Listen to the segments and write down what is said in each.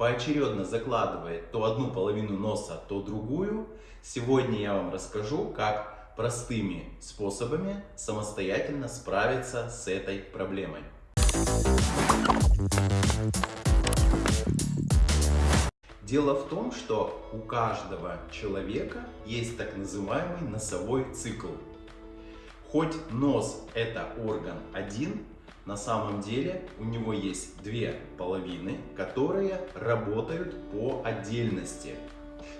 поочередно закладывает то одну половину носа, то другую, сегодня я вам расскажу, как простыми способами самостоятельно справиться с этой проблемой. Дело в том, что у каждого человека есть так называемый носовой цикл. Хоть нос это орган один, на самом деле у него есть две половины, которые работают по отдельности.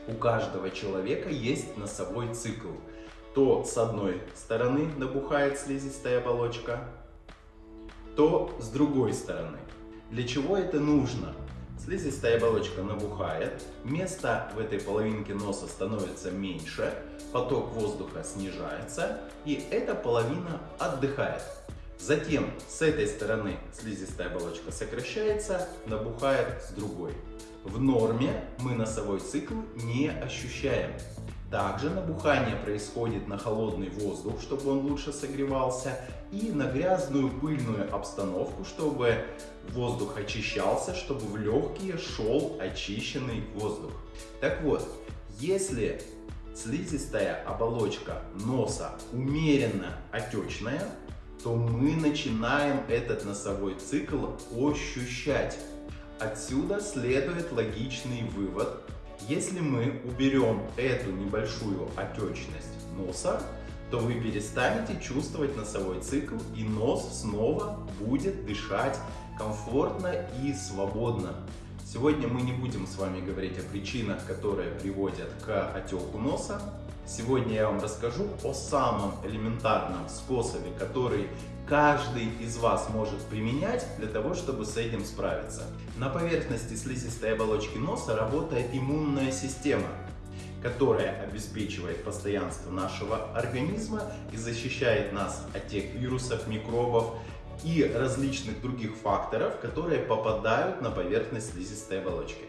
У каждого человека есть носовой цикл. То с одной стороны набухает слизистая оболочка, то с другой стороны. Для чего это нужно? Слизистая оболочка набухает, место в этой половинке носа становится меньше, поток воздуха снижается, и эта половина отдыхает. Затем с этой стороны слизистая оболочка сокращается, набухает с другой. В норме мы носовой цикл не ощущаем. Также набухание происходит на холодный воздух, чтобы он лучше согревался, и на грязную пыльную обстановку, чтобы воздух очищался, чтобы в легкие шел очищенный воздух. Так вот, если слизистая оболочка носа умеренно отечная, то мы начинаем этот носовой цикл ощущать. Отсюда следует логичный вывод. Если мы уберем эту небольшую отечность носа, то вы перестанете чувствовать носовой цикл и нос снова будет дышать комфортно и свободно. Сегодня мы не будем с вами говорить о причинах, которые приводят к отеку носа. Сегодня я вам расскажу о самом элементарном способе, который каждый из вас может применять для того, чтобы с этим справиться. На поверхности слизистой оболочки носа работает иммунная система, которая обеспечивает постоянство нашего организма и защищает нас от тех вирусов, микробов и различных других факторов, которые попадают на поверхность слизистой оболочки.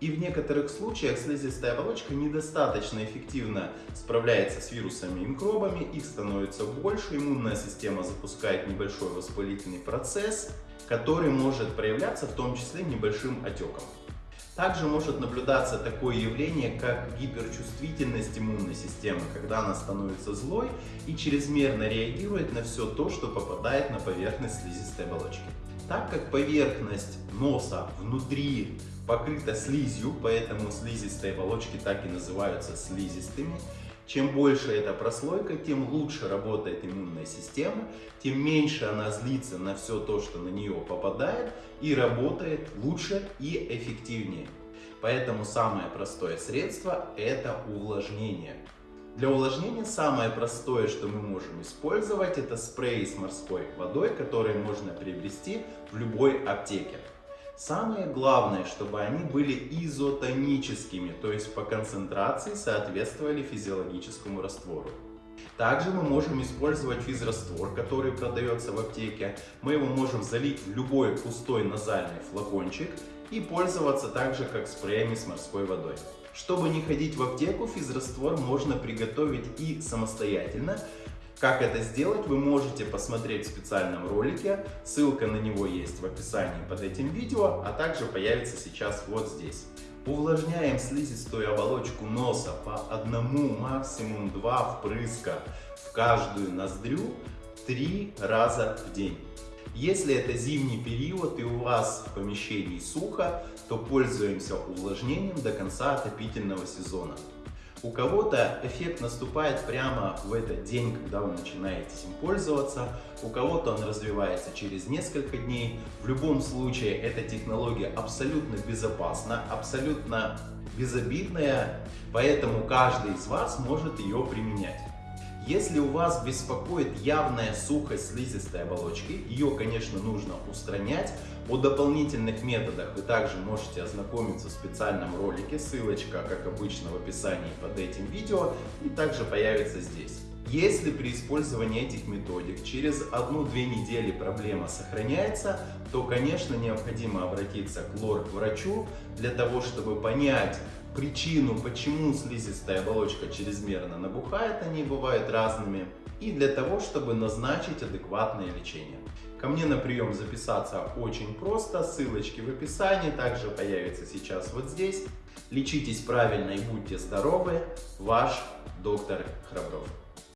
И в некоторых случаях слизистая оболочка недостаточно эффективно справляется с вирусами и микробами, их становится больше, иммунная система запускает небольшой воспалительный процесс, который может проявляться в том числе небольшим отеком. Также может наблюдаться такое явление, как гиперчувствительность иммунной системы, когда она становится злой и чрезмерно реагирует на все то, что попадает на поверхность слизистой оболочки. Так как поверхность носа внутри покрыта слизью, поэтому слизистые оболочки так и называются слизистыми, чем больше эта прослойка, тем лучше работает иммунная система, тем меньше она злится на все то, что на нее попадает, и работает лучше и эффективнее. Поэтому самое простое средство это увлажнение. Для увлажнения самое простое, что мы можем использовать, это спрей с морской водой, который можно приобрести в любой аптеке. Самое главное, чтобы они были изотоническими, то есть по концентрации соответствовали физиологическому раствору. Также мы можем использовать физраствор, который продается в аптеке. Мы его можем залить в любой пустой назальный флакончик и пользоваться также как спреями с морской водой. Чтобы не ходить в аптеку, физраствор можно приготовить и самостоятельно, как это сделать, вы можете посмотреть в специальном ролике, ссылка на него есть в описании под этим видео, а также появится сейчас вот здесь. Увлажняем слизистую оболочку носа по одному, максимум два впрыска в каждую ноздрю три раза в день. Если это зимний период и у вас в помещении сухо, то пользуемся увлажнением до конца отопительного сезона. У кого-то эффект наступает прямо в этот день, когда вы начинаете им пользоваться, у кого-то он развивается через несколько дней. В любом случае, эта технология абсолютно безопасна, абсолютно безобидная, поэтому каждый из вас может ее применять. Если у вас беспокоит явная сухость слизистой оболочки, ее, конечно, нужно устранять. О дополнительных методах вы также можете ознакомиться в специальном ролике, ссылочка, как обычно, в описании под этим видео и также появится здесь. Если при использовании этих методик через 1-2 недели проблема сохраняется, то, конечно, необходимо обратиться к лор-врачу для того, чтобы понять, причину, почему слизистая оболочка чрезмерно набухает, они бывают разными. И для того, чтобы назначить адекватное лечение. Ко мне на прием записаться очень просто, ссылочки в описании, также появятся сейчас вот здесь. Лечитесь правильно и будьте здоровы, ваш доктор Храбров.